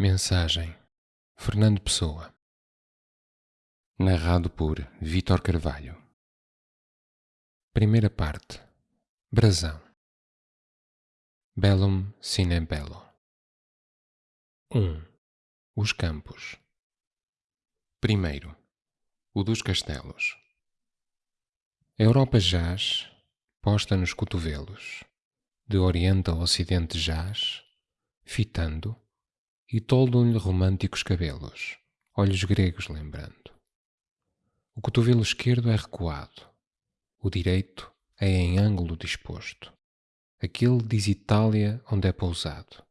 Mensagem. Fernando Pessoa. Narrado por Vítor Carvalho. Primeira parte. Brasão. Bellum sine bello. 1. Os campos. Primeiro. O dos castelos. A Europa jaz, posta nos cotovelos, de oriente a ocidente jaz, fitando, e toldam-lhe românticos cabelos, olhos gregos lembrando. O cotovelo esquerdo é recuado, o direito é em ângulo disposto. Aquele diz Itália, onde é pousado,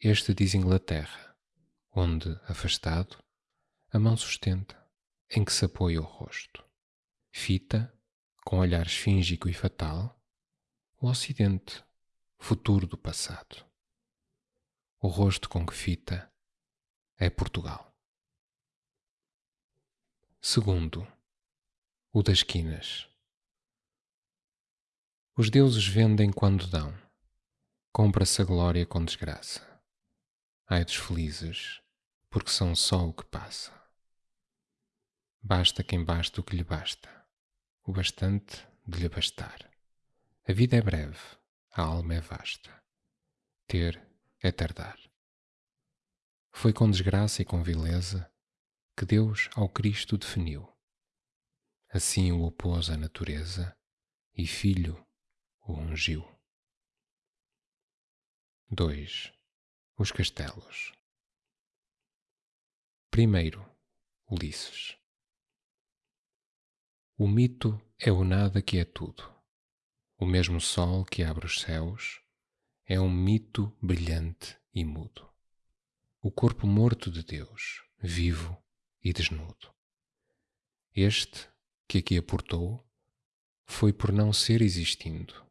este diz Inglaterra, onde, afastado, a mão sustenta, em que se apoia o rosto. Fita, com olhar esfíngico e fatal, o Ocidente, futuro do passado o rosto com que fita é Portugal. Segundo, o das quinas. Os deuses vendem quando dão, compra-se a glória com desgraça. Ai dos felizes, porque são só o que passa. Basta quem basta o que lhe basta, o bastante de lhe bastar. A vida é breve, a alma é vasta. Ter é tardar. Foi com desgraça e com vileza que Deus ao Cristo definiu. Assim o opôs à natureza e Filho o ungiu. 2. Os castelos. Primeiro, Ulisses. O mito é o nada que é tudo, o mesmo sol que abre os céus é um mito brilhante e mudo. O corpo morto de Deus, vivo e desnudo. Este, que aqui aportou, foi por não ser existindo.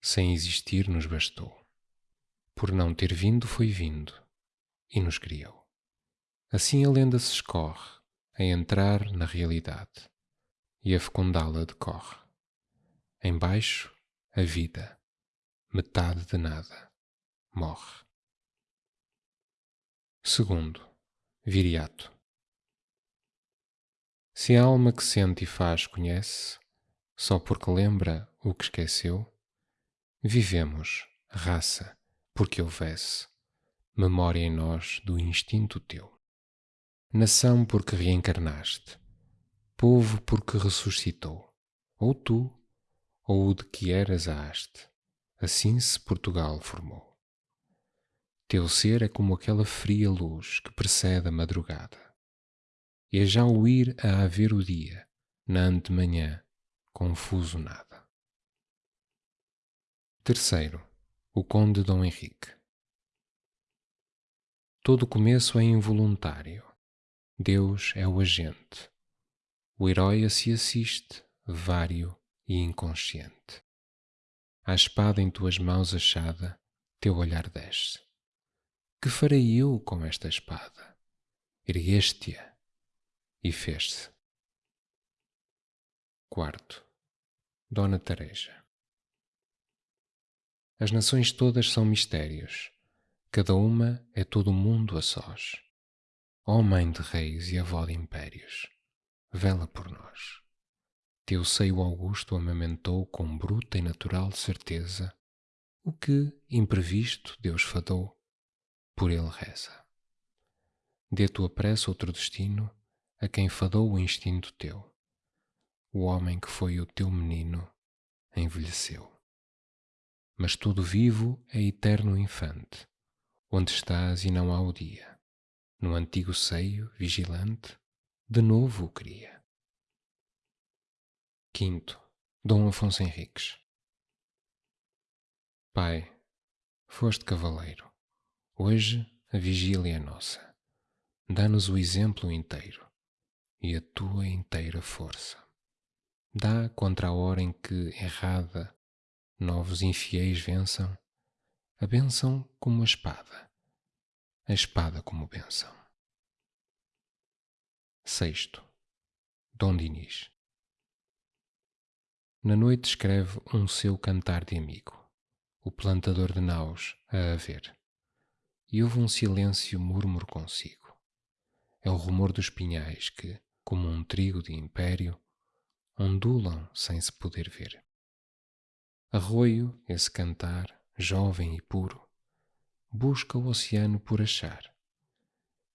Sem existir nos bastou. Por não ter vindo, foi vindo e nos criou. Assim a lenda se escorre a entrar na realidade e a fecundá-la decorre. Embaixo, a vida metade de nada, morre. Segundo, viriato. Se a alma que sente e faz conhece, só porque lembra o que esqueceu, vivemos, raça, porque houvesse memória em nós do instinto teu. Nação porque reencarnaste, povo porque ressuscitou, ou tu, ou o de que eras a haste Assim se Portugal formou. Teu ser é como aquela fria luz que precede a madrugada. E é já o ir a haver o dia, na antemanhã, confuso nada. Terceiro, o Conde Dom Henrique. Todo começo é involuntário. Deus é o agente. O herói a se assiste, vário e inconsciente. A espada em tuas mãos achada, teu olhar desce. Que farei eu com esta espada? Ergueste-a e fez-se. Quarto, Dona Tareja. As nações todas são mistérios, cada uma é todo o mundo a sós. Ó Mãe de Reis e Avó de Impérios, vela por nós. Teu seio augusto amamentou com bruta e natural certeza o que, imprevisto, Deus fadou, por ele reza. Dê tua pressa outro destino a quem fadou o instinto teu. O homem que foi o teu menino envelheceu. Mas tudo vivo é eterno infante, onde estás e não há o dia. No antigo seio, vigilante, de novo o cria. Quinto, Dom Afonso Henriques. Pai, foste cavaleiro. Hoje a vigília é nossa. Dá-nos o exemplo inteiro e a tua inteira força. Dá contra a hora em que, errada, novos infiéis vençam, a bênção como a espada, a espada como bênção. Sexto, Dom Dinis. Na noite escreve um seu cantar de amigo, o plantador de naus a haver, e houve um silêncio murmuro consigo. É o rumor dos pinhais que, como um trigo de império, ondulam sem se poder ver. Arroio, esse cantar, jovem e puro, busca o oceano por achar,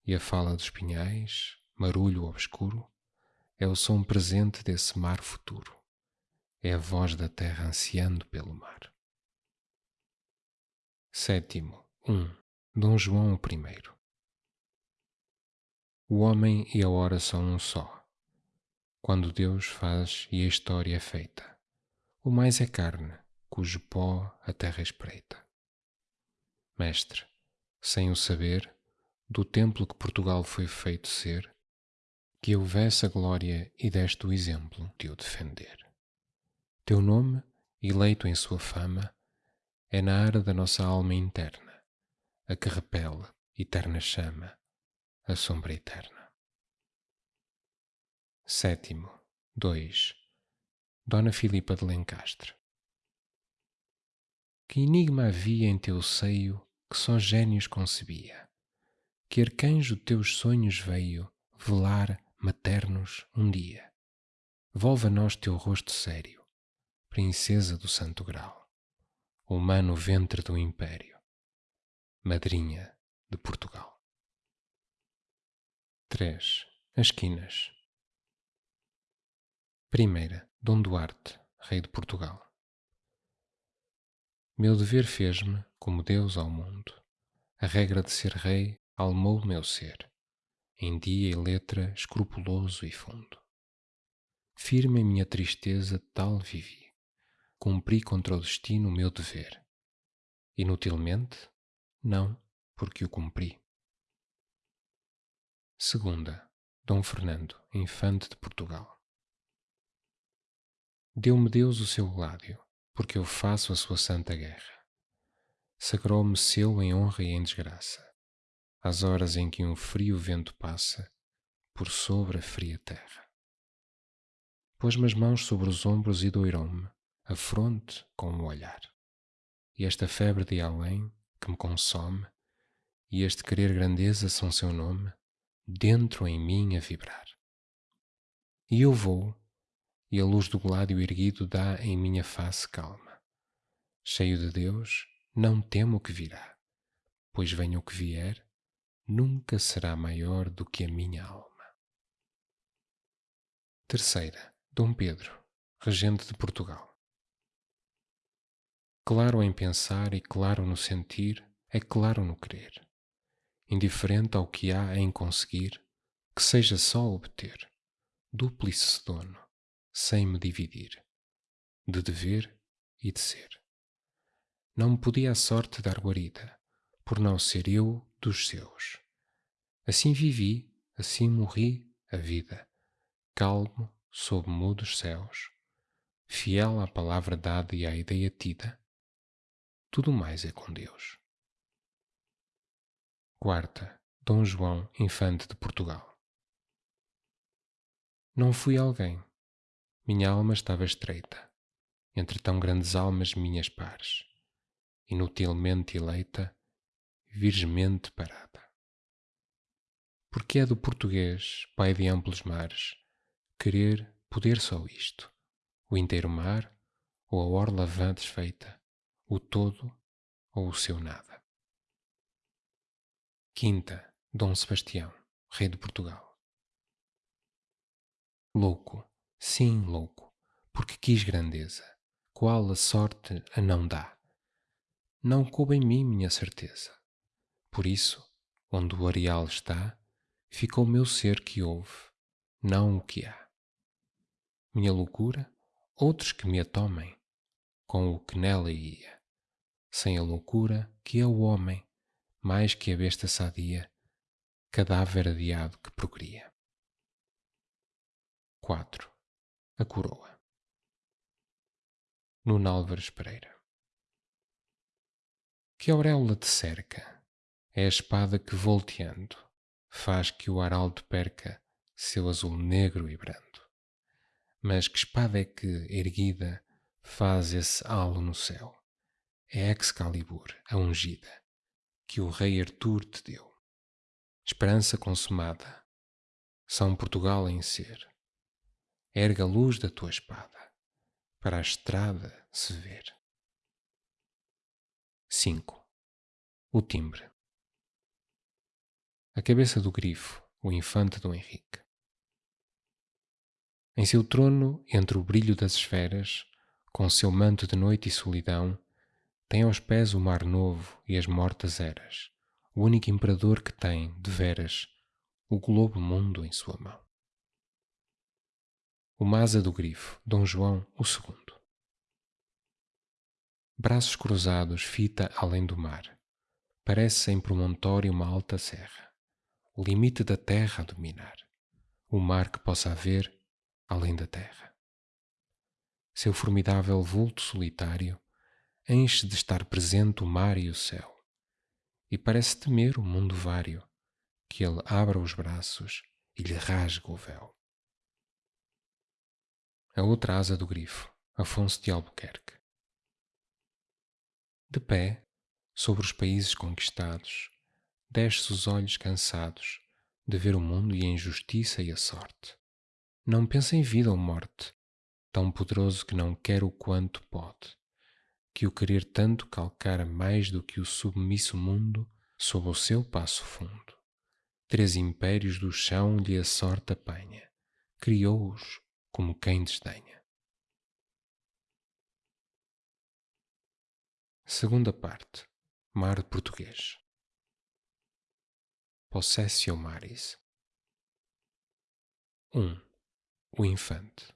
e a fala dos pinhais, marulho obscuro, é o som presente desse mar futuro, é a voz da terra ansiando pelo mar. Sétimo, 1. Um, Dom João I O homem e a hora são um só. Quando Deus faz e a história é feita, o mais é carne, cujo pó a terra espreita. Mestre, sem o saber, do templo que Portugal foi feito ser, que houvesse a glória e deste o exemplo de o defender. Teu nome, eleito em sua fama, é na ara da nossa alma interna, a que repele, eterna chama, a sombra eterna. Sétimo, 2. Dona Filipa de Lencastre. Que enigma havia em teu seio que só gênios concebia? Que arcanjo teus sonhos veio velar maternos um dia? Volva a nós teu rosto sério, princesa do santo grau humano ventre do Império, madrinha de Portugal. 3. As quinas. Primeira, Dom Duarte, rei de Portugal. Meu dever fez-me, como Deus ao mundo, a regra de ser rei almou meu ser, em dia e letra escrupuloso e fundo. Firme em minha tristeza tal vivi, cumpri contra o destino o meu dever. Inutilmente? Não, porque o cumpri. Segunda, Dom Fernando, infante de Portugal. Deu-me Deus o seu gládio, porque eu faço a sua santa guerra. Sagrou-me seu em honra e em desgraça, às horas em que um frio vento passa por sobre a fria terra. Pôs-me as mãos sobre os ombros e doirou-me, a fronte com o olhar. E esta febre de além que me consome, e este querer grandeza são seu nome, dentro em mim a vibrar. E eu vou, e a luz do gládio erguido dá em minha face calma. Cheio de Deus, não temo o que virá, pois venha o que vier, nunca será maior do que a minha alma. Terceira, Dom Pedro, regente de Portugal. Claro em pensar e claro no sentir, é claro no querer. Indiferente ao que há em conseguir, que seja só obter, duplice dono, sem me dividir, de dever e de ser. Não me podia a sorte dar guarida, por não ser eu dos seus. Assim vivi, assim morri a vida, calmo sob mudos céus, fiel à palavra dada e à ideia tida, tudo mais é com Deus. Quarta, Dom João, Infante de Portugal. Não fui alguém. Minha alma estava estreita, entre tão grandes almas minhas pares, inutilmente eleita, virgemente parada. Porque é do português, pai de amplos mares, querer poder só isto, o inteiro mar ou a orla vã desfeita, o todo ou o seu nada. Quinta, Dom Sebastião, rei de Portugal. Louco, sim, louco, porque quis grandeza, qual a sorte a não dá. Não coube em mim minha certeza. Por isso, onde o areal está, ficou meu ser que houve, não o que há. Minha loucura, outros que me a tomem, com o que nela ia sem a loucura que é o homem, mais que a besta sadia, cadáver adiado que procria. 4. A coroa. Nuno Álvares Pereira. Que auréola te cerca? É a espada que, volteando, faz que o araldo perca seu azul negro e brando. Mas que espada é que, erguida, faz esse halo no céu? É Excalibur, a ungida, que o rei Artur te deu. Esperança consumada, São Portugal em ser. Erga a luz da tua espada, para a estrada se ver. 5. O timbre. A cabeça do grifo, o infante Dom Henrique. Em seu trono, entre o brilho das esferas, com seu manto de noite e solidão, tem aos pés o mar novo e as mortas eras, o único imperador que tem, de veras, o globo mundo em sua mão. O Maza do Grifo, Dom João II. Braços cruzados, fita além do mar, parece em promontório uma alta serra, o limite da terra a dominar, o mar que possa haver além da terra. Seu formidável vulto solitário enche de estar presente o mar e o céu, e parece temer o mundo vário, que ele abra os braços e lhe rasgue o véu. A outra asa do grifo, Afonso de Albuquerque. De pé, sobre os países conquistados, desce os olhos cansados de ver o mundo e a injustiça e a sorte não pensa em vida ou morte, tão poderoso que não quer o quanto pode, que o querer tanto calcara mais do que o submisso mundo sob o seu passo fundo. Três impérios do chão lhe a sorte apanha, criou-os como quem desdenha. Segunda parte. Mar Português. Possessio Maris. 1. Um o infante.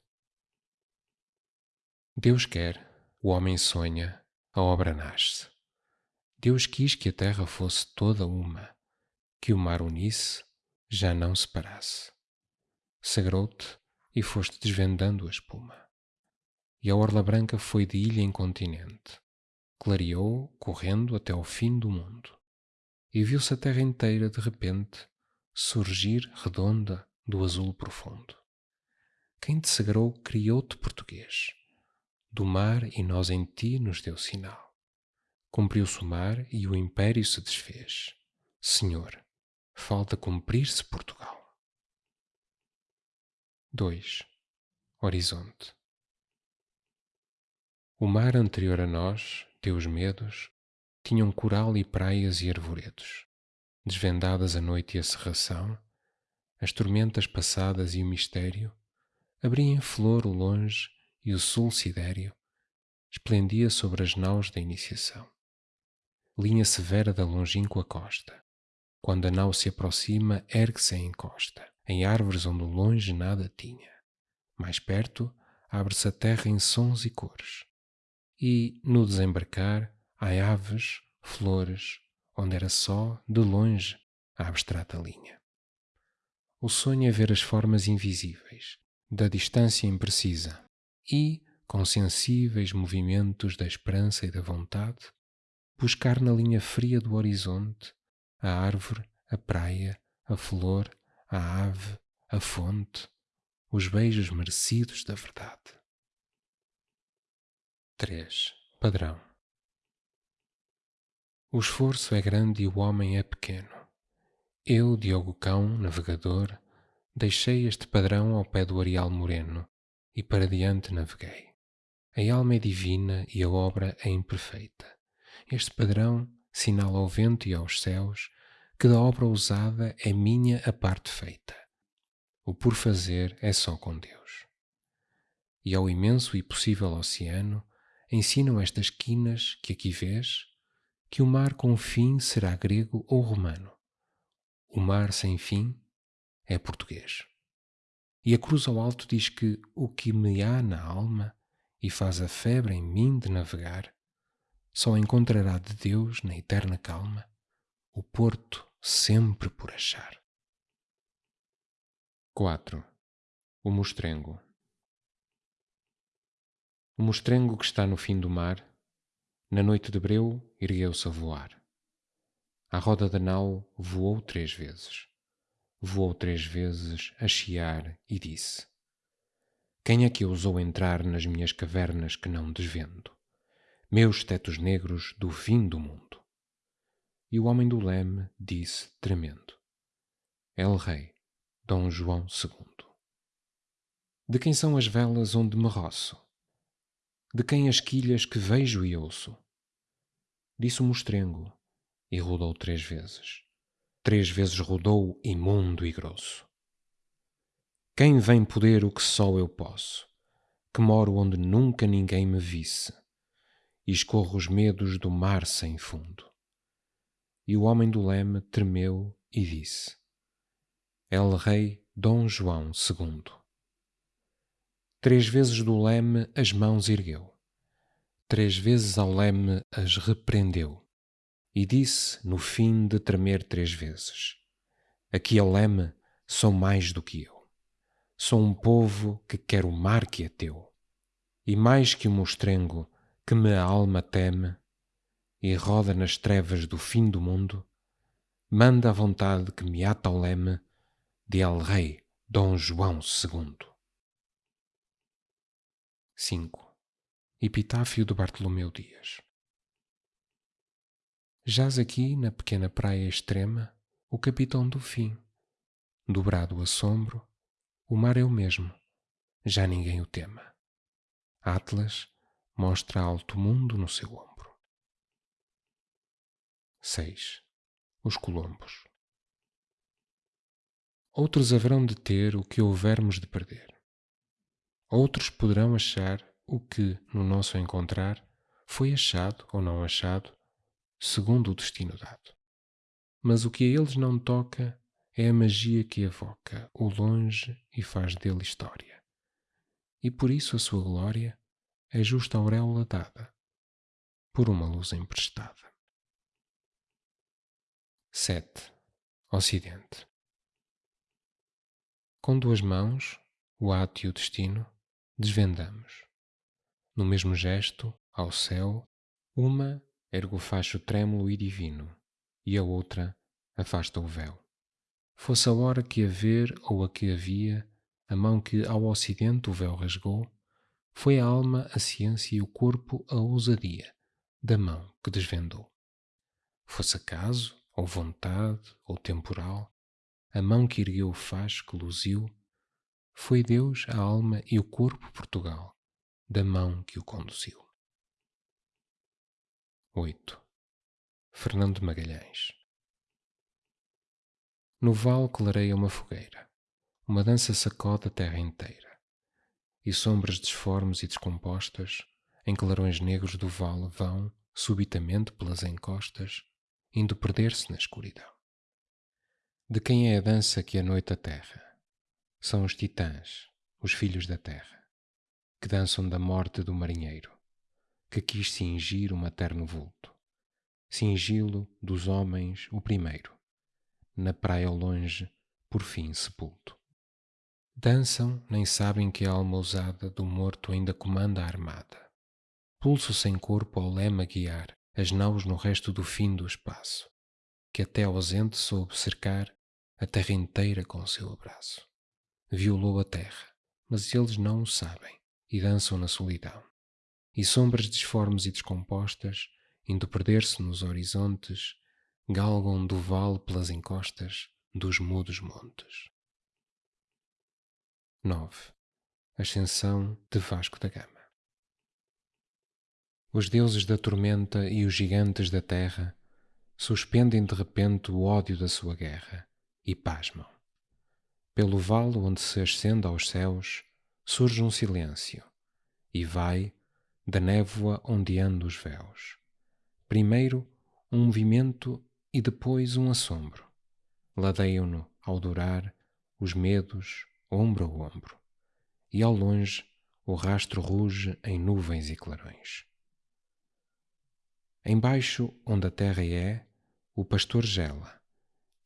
Deus quer, o homem sonha, a obra nasce. Deus quis que a terra fosse toda uma, que o mar unisse, já não separasse. Sagrou-te e foste desvendando a espuma. E a orla branca foi de ilha em continente, clareou, correndo até ao fim do mundo. E viu-se a terra inteira, de repente, surgir redonda do azul profundo. Quem te sagrou criou-te português. Do mar e nós em ti nos deu sinal. Cumpriu-se o mar e o império se desfez. Senhor, falta cumprir-se Portugal. 2. Horizonte. O mar anterior a nós, teus medos, tinham coral e praias e arvoredos, desvendadas a noite e a serração, as tormentas passadas e o mistério, abria em flor o longe e o sul sidéreo esplendia sobre as naus da iniciação. Linha severa da longínqua costa. Quando a nau se aproxima, ergue-se em encosta, em árvores onde longe nada tinha. Mais perto, abre-se a terra em sons e cores. E, no desembarcar, há aves, flores, onde era só, de longe, a abstrata linha. O sonho é ver as formas invisíveis, da distância imprecisa e, com sensíveis movimentos da esperança e da vontade, buscar na linha fria do horizonte a árvore, a praia, a flor, a ave, a fonte, os beijos merecidos da verdade. 3. Padrão O esforço é grande e o homem é pequeno. Eu, Diogo Cão, navegador, Deixei este padrão ao pé do areal moreno e para diante naveguei. A alma é divina e a obra é imperfeita. Este padrão sinala ao vento e aos céus que da obra usada é minha a parte feita. O por fazer é só com Deus. E ao imenso e possível oceano ensinam estas quinas que aqui vês que o mar com fim será grego ou romano. O mar sem fim é português. E a cruz ao alto diz que o que me há na alma e faz a febre em mim de navegar, só encontrará de Deus na eterna calma o porto sempre por achar. 4. O mostrengo. O mostrengo que está no fim do mar, na noite de breu, ergueu-se a voar. À roda da nau voou três vezes voou três vezes a chiar e disse: Quem é que ousou entrar nas minhas cavernas que não desvendo? Meus tetos negros do fim do mundo. E o homem do leme disse, tremendo: El Rei, Dom João II. De quem são as velas onde me roço? De quem as quilhas que vejo e ouço? Disse o mostrengo e rodou três vezes. Três vezes rodou imundo e grosso. Quem vem poder o que só eu posso, que moro onde nunca ninguém me visse, e escorro os medos do mar sem fundo. E o homem do leme tremeu e disse: El Rei Dom João II. Três vezes do leme as mãos ergueu, três vezes ao leme as repreendeu, e disse, no fim de tremer três vezes: Aqui ao leme sou mais do que eu. Sou um povo que quer o mar que é teu, e mais que o mostrengo que me a alma teme e roda nas trevas do fim do mundo, manda a vontade que me ata ao leme de El Rei Dom João II. 5. Epitáfio de Bartolomeu Dias Jaz aqui na pequena praia extrema o capitão do fim. Dobrado o assombro, o mar é o mesmo, já ninguém o tema. Atlas mostra alto mundo no seu ombro. 6. Os Colombos Outros haverão de ter o que houvermos de perder. Outros poderão achar o que, no nosso encontrar, foi achado ou não achado segundo o destino dado. Mas o que a eles não toca é a magia que evoca o longe e faz dele história. E por isso a sua glória é justa auréola dada por uma luz emprestada. 7. Ocidente Com duas mãos, o ato e o destino, desvendamos. No mesmo gesto, ao céu, uma ergue o facho trêmulo e divino, e a outra afasta o véu. Fosse a hora que a ver ou a que havia, a mão que ao ocidente o véu rasgou, foi a alma a ciência e o corpo a ousadia da mão que desvendou. Fosse acaso, ou vontade, ou temporal, a mão que ergueu o facho que luziu, foi Deus a alma e o corpo Portugal, da mão que o conduziu. 8. Fernando Magalhães No vale clareia uma fogueira, uma dança sacode a terra inteira, e sombras disformes e descompostas, em clarões negros do vale vão, subitamente pelas encostas, indo perder-se na escuridão. De quem é a dança que a noite aterra? São os titãs, os filhos da terra, que dançam da morte do marinheiro que quis cingir o materno vulto, cingi-lo dos homens o primeiro, na praia ao longe, por fim sepulto. Dançam, nem sabem que a alma ousada do morto ainda comanda a armada. Pulso sem corpo ao lema guiar as naus no resto do fim do espaço, que até ausente soube cercar a terra inteira com seu abraço. Violou a terra, mas eles não o sabem e dançam na solidão e sombras disformes e descompostas, indo perder-se nos horizontes, galgam do vale pelas encostas dos mudos montes. 9. Ascensão de Vasco da Gama Os deuses da tormenta e os gigantes da terra suspendem de repente o ódio da sua guerra e pasmam. Pelo vale onde se ascende aos céus surge um silêncio e vai, da névoa ondeando os véus. Primeiro um movimento e depois um assombro. Ladeiam-no, ao durar, os medos, ombro a ombro. E ao longe o rastro ruge em nuvens e clarões. Embaixo, onde a terra é, o pastor gela,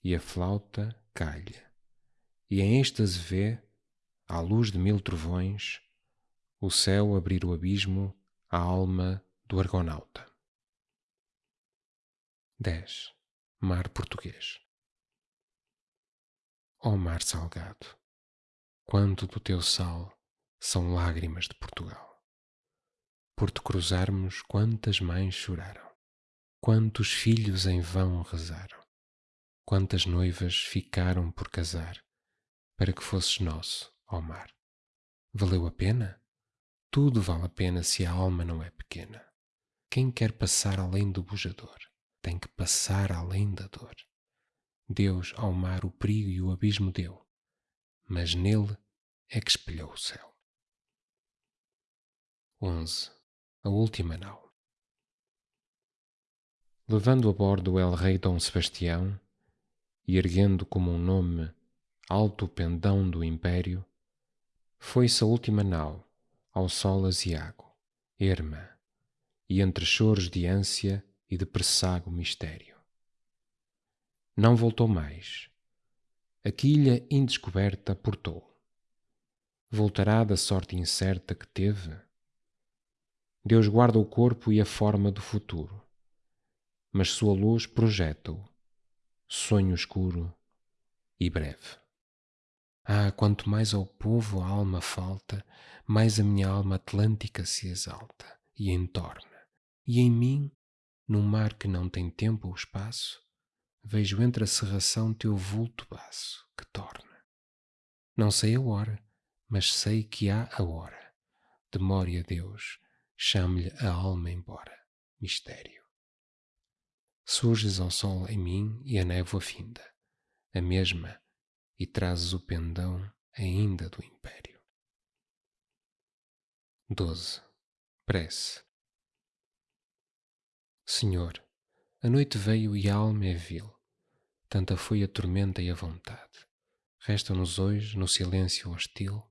e a flauta calha, e em êxtase vê, à luz de mil trovões, o céu abrir o abismo a alma do argonauta. 10. Mar Português Ó oh mar salgado, quanto do teu sal são lágrimas de Portugal. Por te cruzarmos, quantas mães choraram, Quantos filhos em vão rezaram, quantas noivas ficaram por casar, para que fosses nosso, ó mar. Valeu a pena? Tudo vale a pena se a alma não é pequena. Quem quer passar além do bujador, tem que passar além da dor. Deus ao mar o perigo e o abismo deu, mas nele é que espelhou o céu. 11. A última nau. Levando a bordo o El Rei Dom Sebastião e erguendo como um nome alto pendão do império, foi-se a última nau ao sol aziago, erma, e entre choros de ânsia e de presságo mistério. Não voltou mais. A quilha indescoberta portou. Voltará da sorte incerta que teve? Deus guarda o corpo e a forma do futuro, mas sua luz projeta-o, sonho escuro e breve. Ah, quanto mais ao povo a alma falta, mais a minha alma atlântica se exalta e entorna. E em mim, num mar que não tem tempo ou espaço, vejo entre a serração teu vulto baço que torna. Não sei a hora, mas sei que há a hora. Demore a Deus, chame-lhe a alma embora. Mistério. Surges ao sol em mim e a névoa finda, a mesma e trazes o pendão ainda do império. 12. Prece Senhor, a noite veio e a alma é vil, tanta foi a tormenta e a vontade. Resta-nos hoje, no silêncio hostil,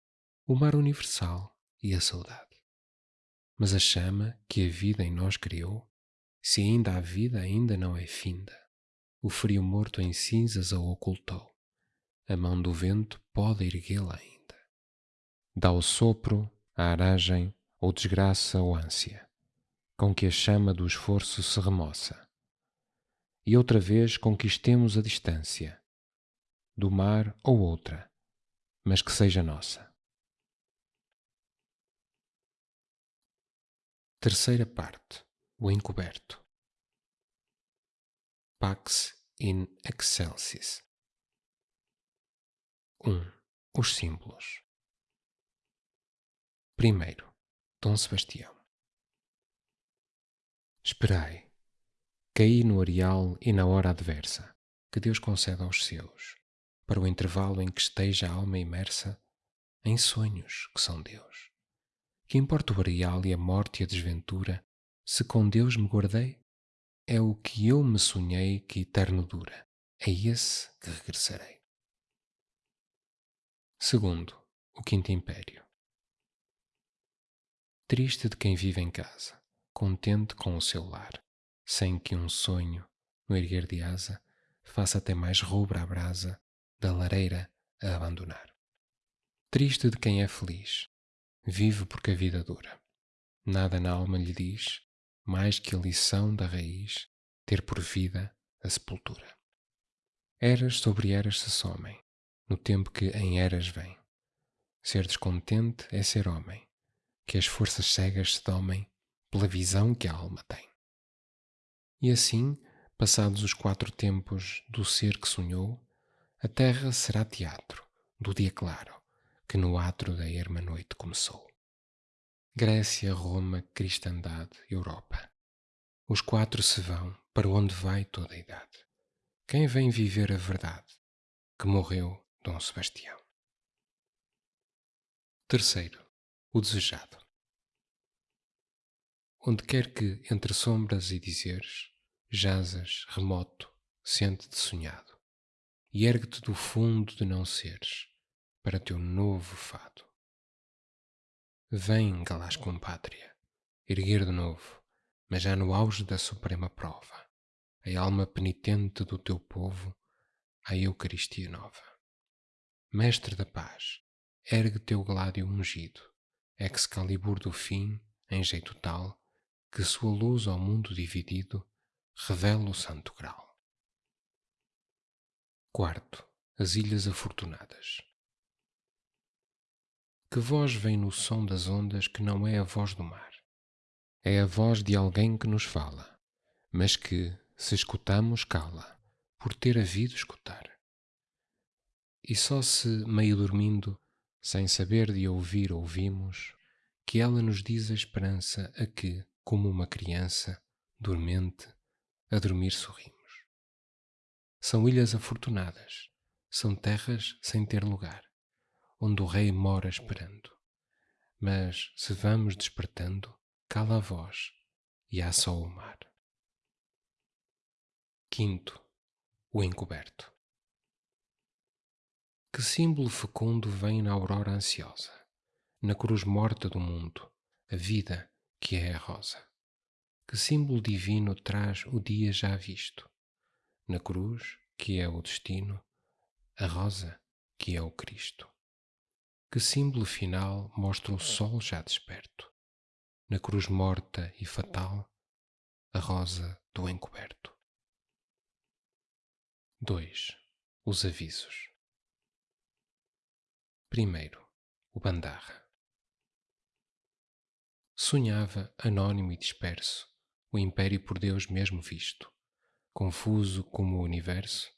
o mar universal e a saudade. Mas a chama que a vida em nós criou, se ainda há vida, ainda não é finda. O frio morto em cinzas a ocultou a mão do vento pode erguê-la ainda. Dá o sopro, a aragem, ou desgraça ou ânsia, com que a chama do esforço se remoça. E outra vez conquistemos a distância, do mar ou outra, mas que seja nossa. Terceira parte, o encoberto. Pax in excelsis. 1. Os símbolos. Primeiro, Dom Sebastião. Esperai, caí no areal e na hora adversa, que Deus concede aos seus, para o intervalo em que esteja a alma imersa em sonhos que são Deus. Que importa o areal e a morte e a desventura, se com Deus me guardei? É o que eu me sonhei que eterno dura, é esse que regressarei. Segundo, o Quinto Império. Triste de quem vive em casa, contente com o seu lar, sem que um sonho, no erguer de asa, faça até mais rubra a brasa da lareira a abandonar. Triste de quem é feliz, vive porque a vida dura. Nada na alma lhe diz, mais que a lição da raiz, ter por vida a sepultura. Eras sobre eras se somem, no tempo que em eras vem. Ser descontente é ser homem, que as forças cegas se domem pela visão que a alma tem. E assim, passados os quatro tempos do ser que sonhou, a terra será teatro do dia claro que no atro da erma noite começou. Grécia, Roma, cristandade, Europa. Os quatro se vão para onde vai toda a idade. Quem vem viver a verdade, que morreu Dom Sebastião. Terceiro, o desejado. Onde quer que, entre sombras e dizeres, jazas, remoto, sente-te sonhado, e ergue-te do fundo de não seres, para teu novo fado. Vem, galás compátria, erguer de novo, mas já no auge da suprema prova, a alma penitente do teu povo à Eucaristia nova. Mestre da paz, ergue teu gládio ungido, Excalibur do fim, em jeito tal, que sua luz ao mundo dividido revela o santo grau. Quarto, as Ilhas Afortunadas. Que voz vem no som das ondas que não é a voz do mar? É a voz de alguém que nos fala, mas que, se escutamos, cala, por ter havido escutar. E só se, meio dormindo, sem saber de ouvir, ouvimos, que ela nos diz a esperança a que, como uma criança, dormente, a dormir sorrimos. São ilhas afortunadas, são terras sem ter lugar, onde o rei mora esperando. Mas, se vamos despertando, cala a voz e há só o mar. Quinto, o encoberto. Que símbolo fecundo vem na aurora ansiosa, na cruz morta do mundo, a vida que é a rosa. Que símbolo divino traz o dia já visto, na cruz que é o destino, a rosa que é o Cristo. Que símbolo final mostra o sol já desperto, na cruz morta e fatal, a rosa do encoberto. 2. Os avisos. Primeiro, o Bandarra. Sonhava, anônimo e disperso, o império por Deus mesmo visto, confuso como o universo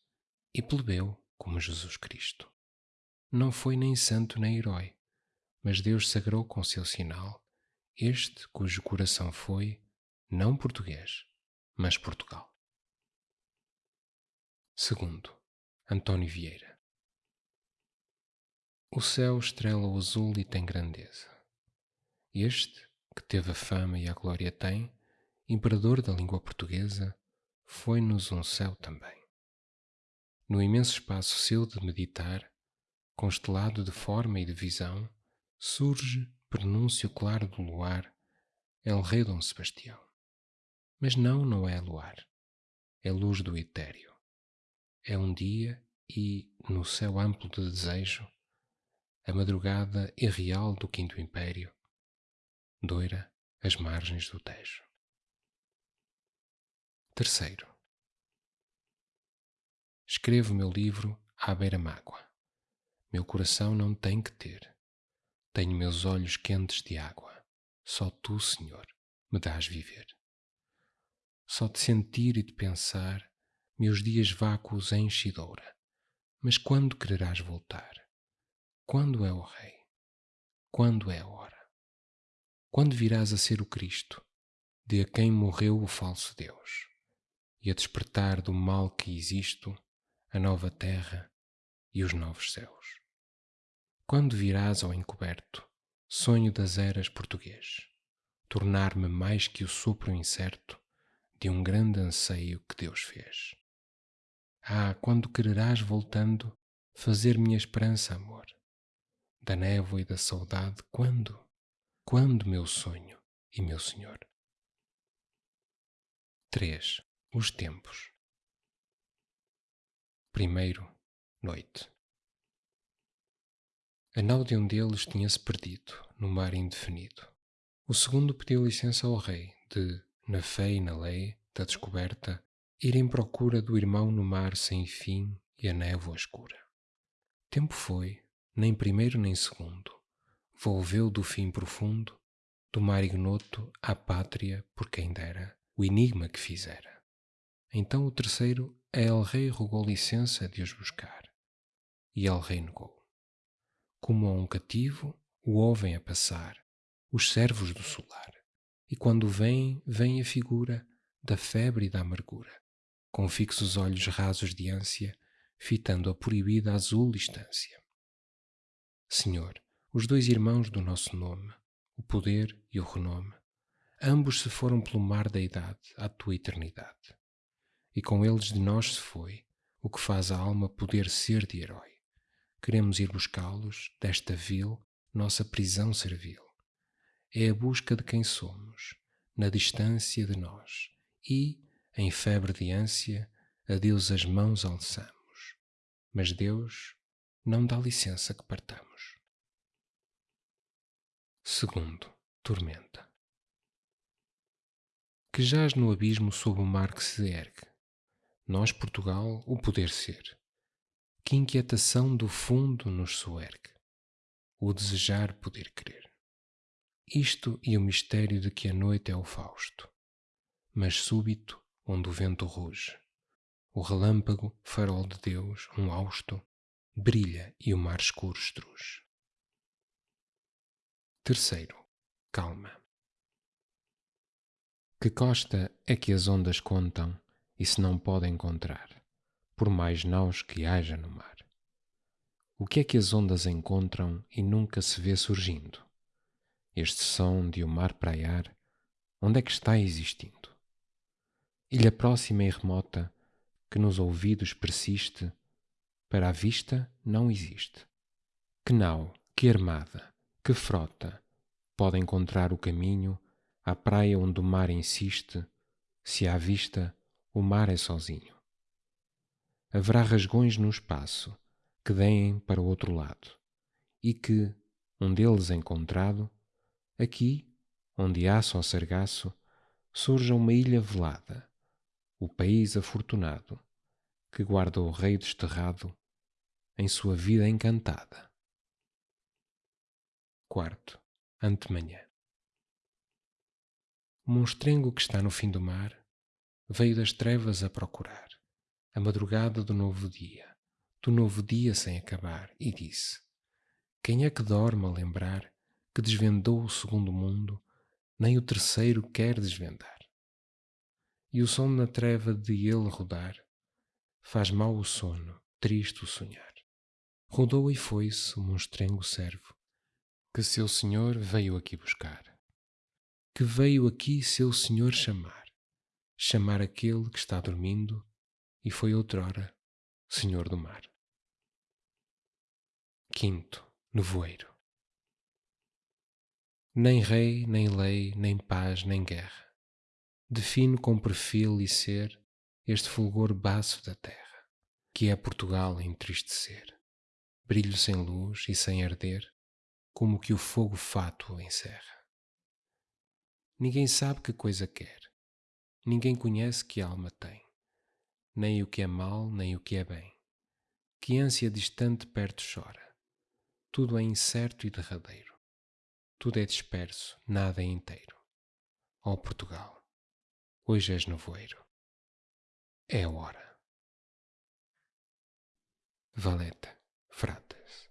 e plebeu como Jesus Cristo. Não foi nem santo nem herói, mas Deus sagrou com seu sinal este cujo coração foi, não português, mas Portugal. Segundo, António Vieira. O céu estrela o azul e tem grandeza. Este, que teve a fama e a glória tem, imperador da língua portuguesa, foi-nos um céu também. No imenso espaço seu de meditar, constelado de forma e de visão, surge, prenúncio claro do luar, El Rei Dom Sebastião. Mas não, não é luar, é luz do etéreo. É um dia e, no céu amplo de desejo, a madrugada irreal do Quinto Império, doira as margens do Tejo. Terceiro, Escrevo meu livro à beira-mágoa. Meu coração não tem que ter. Tenho meus olhos quentes de água. Só tu, Senhor, me dás viver. Só de sentir e de pensar, meus dias vácuos enche e doura. Mas quando quererás voltar? Quando é o Rei? Quando é a hora? Quando virás a ser o Cristo, de a quem morreu o falso Deus, e a despertar do mal que existo, a nova terra e os novos céus. Quando virás ao encoberto, sonho das eras português, tornar-me mais que o sopro incerto de um grande anseio que Deus fez. Ah, quando quererás voltando fazer minha esperança amor, da névoa e da saudade, quando? Quando, meu sonho e meu Senhor? 3. Os tempos. Primeiro, noite. A nau de um deles tinha-se perdido no mar indefinido. O segundo pediu licença ao rei de, na fé e na lei da descoberta, ir em procura do irmão no mar sem fim e a névoa escura. Tempo foi, nem primeiro nem segundo, volveu do fim profundo, do mar ignoto à pátria por quem dera o enigma que fizera. Então o terceiro a El Rei rogou licença de os buscar, e El Rei negou. Como a um cativo, o ouvem a passar os servos do solar, e quando vem, vem a figura da febre e da amargura, com fixos olhos rasos de ânsia, fitando a proibida azul distância. Senhor, os dois irmãos do nosso nome, o poder e o renome, ambos se foram pelo mar da idade à tua eternidade e com eles de nós se foi, o que faz a alma poder ser de herói. Queremos ir buscá-los desta vil, nossa prisão servil. É a busca de quem somos, na distância de nós, e, em febre de ânsia, a Deus as mãos alçamos. Mas Deus não dá licença que partamos. Segundo, tormenta. Que jaz no abismo sob o mar que se ergue, nós, Portugal, o poder ser. Que inquietação do fundo nos soergue, o desejar poder crer. Isto e o mistério de que a noite é o Fausto, mas súbito onde o vento ruge. O relâmpago, farol de Deus, um hausto, brilha e o mar escuro estruge. Terceiro, calma. Que costa é que as ondas contam e se não podem encontrar, por mais naus que haja no mar? O que é que as ondas encontram e nunca se vê surgindo? Este som de o mar praiar, onde é que está existindo? Ilha próxima e remota, que nos ouvidos persiste, para a vista não existe. Que nau, que armada, que frota pode encontrar o caminho à praia onde o mar insiste, se à vista o mar é sozinho? Haverá rasgões no espaço que deem para o outro lado e que, um deles encontrado, aqui, onde há só sargaço, surja uma ilha velada, o país afortunado, que guarda o rei desterrado em sua vida encantada. Quarto, antemanhã. O monstrengo que está no fim do mar veio das trevas a procurar a madrugada do novo dia, do novo dia sem acabar, e disse: Quem é que dorme a lembrar que desvendou o segundo mundo, nem o terceiro quer desvendar? E o som na treva de ele rodar faz mal o sono, triste o sonhar. Rodou e foi-se o monstrengo servo, que seu senhor veio aqui buscar. Que veio aqui seu senhor chamar, chamar aquele que está dormindo e foi outrora senhor do mar. Quinto, nevoeiro. Nem rei, nem lei, nem paz, nem guerra. Defino com perfil e ser este fulgor baço da terra, que é Portugal entristecer brilho sem luz e sem arder, como que o fogo fato encerra. Ninguém sabe que coisa quer, ninguém conhece que alma tem, nem o que é mal, nem o que é bem. Que ânsia distante perto chora. Tudo é incerto e derradeiro. Tudo é disperso, nada é inteiro. Ó oh Portugal, hoje és nevoeiro. É hora. Valeta. Frates.